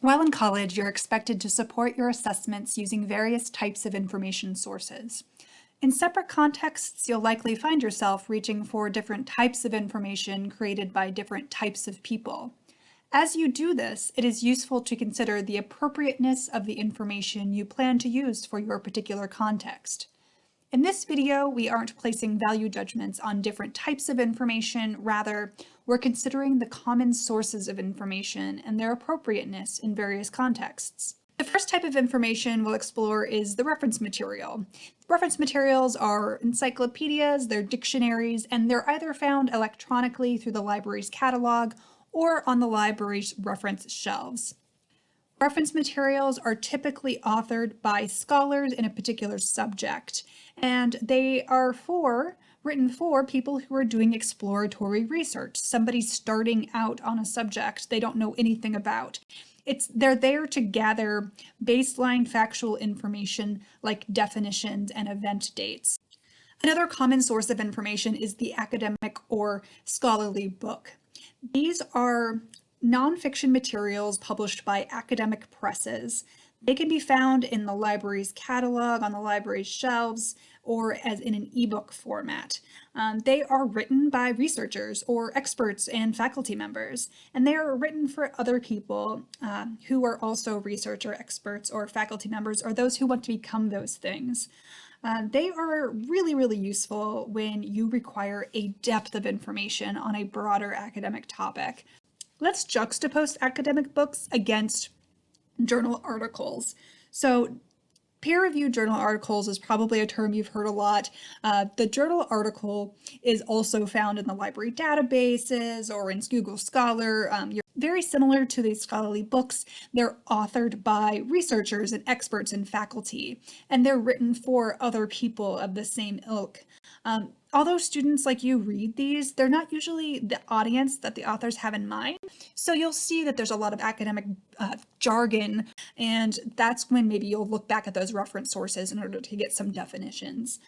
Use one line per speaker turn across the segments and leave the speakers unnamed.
While in college, you're expected to support your assessments using various types of information sources. In separate contexts, you'll likely find yourself reaching for different types of information created by different types of people. As you do this, it is useful to consider the appropriateness of the information you plan to use for your particular context. In this video, we aren't placing value judgments on different types of information, rather, we're considering the common sources of information and their appropriateness in various contexts. The first type of information we'll explore is the reference material. Reference materials are encyclopedias, they're dictionaries, and they're either found electronically through the library's catalog or on the library's reference shelves. Reference materials are typically authored by scholars in a particular subject, and they are for written for people who are doing exploratory research. Somebody starting out on a subject they don't know anything about. It's they're there to gather baseline factual information like definitions and event dates. Another common source of information is the academic or scholarly book. These are nonfiction materials published by academic presses. They can be found in the library's catalog, on the library's shelves, or as in an ebook format. Um, they are written by researchers or experts and faculty members, and they are written for other people uh, who are also researcher experts or faculty members or those who want to become those things. Uh, they are really, really useful when you require a depth of information on a broader academic topic. Let's juxtapose academic books against journal articles. So Peer-reviewed journal articles is probably a term you've heard a lot. Uh, the journal article is also found in the library databases or in Google Scholar. Um, very similar to these scholarly books. They're authored by researchers and experts and faculty, and they're written for other people of the same ilk. Um, although students like you read these, they're not usually the audience that the authors have in mind. So you'll see that there's a lot of academic uh, jargon, and that's when maybe you'll look back at those reference sources in order to get some definitions.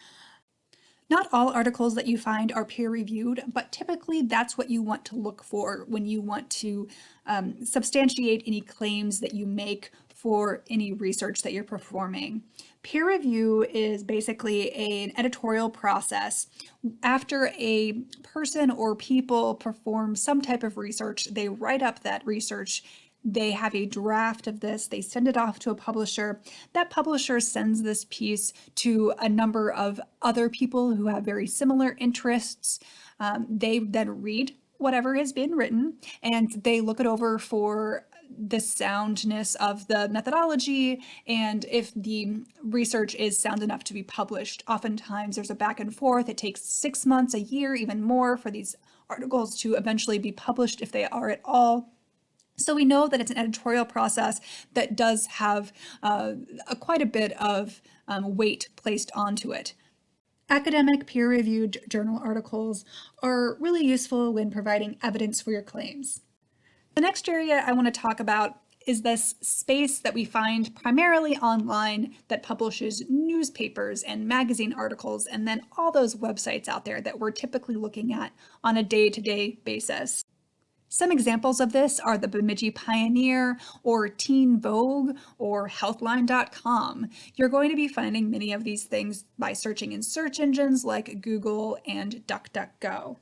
Not all articles that you find are peer-reviewed, but typically that's what you want to look for when you want to um, substantiate any claims that you make for any research that you're performing. Peer review is basically a, an editorial process. After a person or people perform some type of research, they write up that research they have a draft of this, they send it off to a publisher. That publisher sends this piece to a number of other people who have very similar interests. Um, they then read whatever has been written and they look it over for the soundness of the methodology and if the research is sound enough to be published. Oftentimes there's a back and forth. It takes six months, a year, even more for these articles to eventually be published if they are at all. So we know that it's an editorial process that does have uh, a, quite a bit of um, weight placed onto it. Academic peer-reviewed journal articles are really useful when providing evidence for your claims. The next area I want to talk about is this space that we find primarily online that publishes newspapers and magazine articles and then all those websites out there that we're typically looking at on a day-to-day -day basis. Some examples of this are the Bemidji Pioneer or Teen Vogue or Healthline.com. You're going to be finding many of these things by searching in search engines like Google and DuckDuckGo.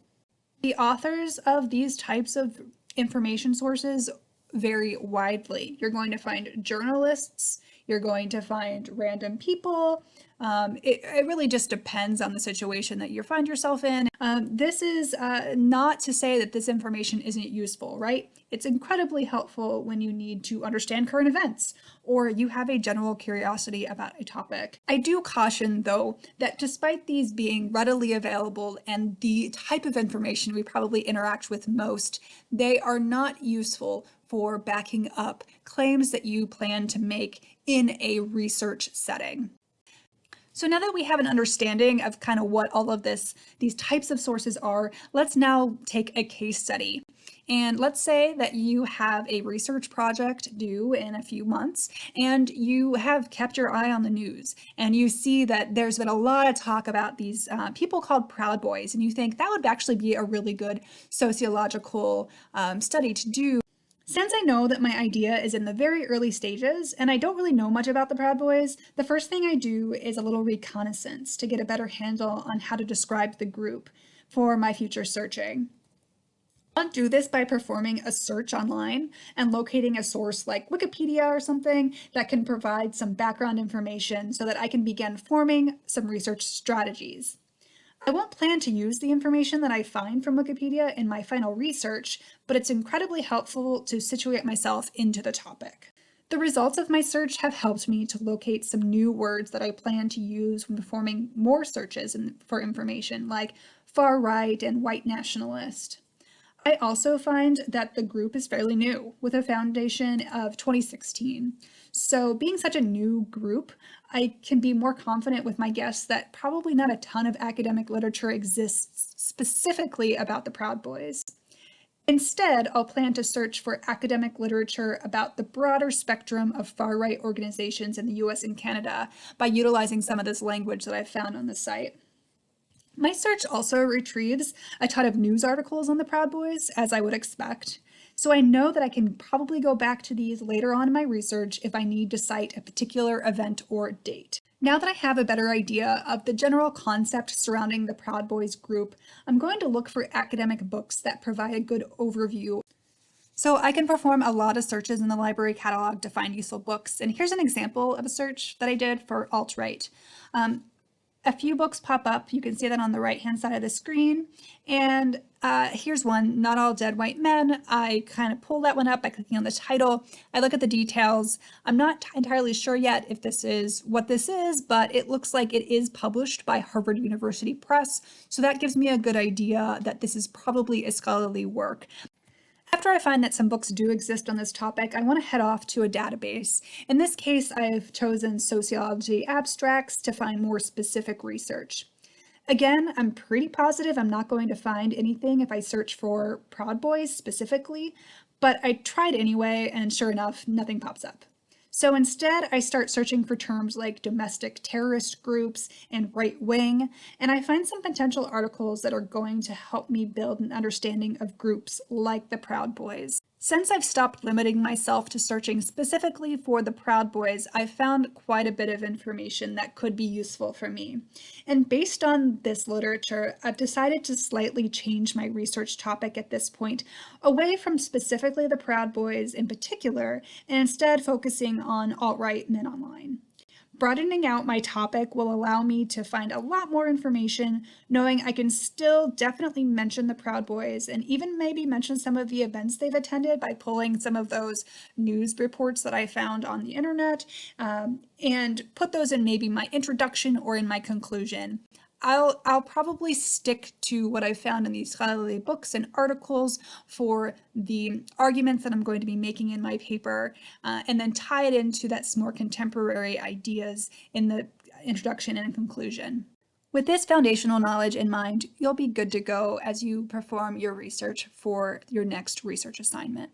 The authors of these types of information sources vary widely. You're going to find journalists, you're going to find random people. Um, it, it, really just depends on the situation that you find yourself in. Um, this is uh, not to say that this information isn't useful, right? It's incredibly helpful when you need to understand current events or you have a general curiosity about a topic. I do caution, though, that despite these being readily available and the type of information we probably interact with most, they are not useful for backing up claims that you plan to make in a research setting. So now that we have an understanding of kind of what all of this, these types of sources are, let's now take a case study. And let's say that you have a research project due in a few months and you have kept your eye on the news and you see that there's been a lot of talk about these uh, people called Proud Boys and you think that would actually be a really good sociological um, study to do Since I know that my idea is in the very early stages and I don't really know much about the Proud Boys, the first thing I do is a little reconnaissance to get a better handle on how to describe the group for my future searching. I'll do this by performing a search online and locating a source like Wikipedia or something that can provide some background information so that I can begin forming some research strategies. I won't plan to use the information that I find from Wikipedia in my final research, but it's incredibly helpful to situate myself into the topic. The results of my search have helped me to locate some new words that I plan to use when performing more searches for information, like far right and white nationalist. I also find that the group is fairly new, with a foundation of 2016. So being such a new group, I can be more confident with my guess that probably not a ton of academic literature exists specifically about the Proud Boys. Instead, I'll plan to search for academic literature about the broader spectrum of far-right organizations in the US and Canada by utilizing some of this language that I've found on the site. My search also retrieves a ton of news articles on the Proud Boys, as I would expect, so I know that I can probably go back to these later on in my research if I need to cite a particular event or date. Now that I have a better idea of the general concept surrounding the Proud Boys group, I'm going to look for academic books that provide a good overview. So I can perform a lot of searches in the library catalog to find useful books, and here's an example of a search that I did for alt-right. Um, a few books pop up. You can see that on the right hand side of the screen. And uh, here's one, Not All Dead White Men. I kind of pull that one up by clicking on the title. I look at the details. I'm not entirely sure yet if this is what this is, but it looks like it is published by Harvard University Press. So that gives me a good idea that this is probably a scholarly work. After I find that some books do exist on this topic, I want to head off to a database. In this case, I've chosen sociology abstracts to find more specific research. Again, I'm pretty positive I'm not going to find anything if I search for Proud Boys specifically, but I tried anyway, and sure enough, nothing pops up. So instead, I start searching for terms like domestic terrorist groups and right wing, and I find some potential articles that are going to help me build an understanding of groups like the Proud Boys. Since I've stopped limiting myself to searching specifically for the Proud Boys, I've found quite a bit of information that could be useful for me. And based on this literature, I've decided to slightly change my research topic at this point, away from specifically the Proud Boys in particular, and instead focusing on alt-right men online. Broadening out my topic will allow me to find a lot more information, knowing I can still definitely mention the Proud Boys and even maybe mention some of the events they've attended by pulling some of those news reports that I found on the internet um, and put those in maybe my introduction or in my conclusion. I'll, I'll probably stick to what I found in these scholarly books and articles for the arguments that I'm going to be making in my paper, uh, and then tie it into that more contemporary ideas in the introduction and conclusion. With this foundational knowledge in mind, you'll be good to go as you perform your research for your next research assignment.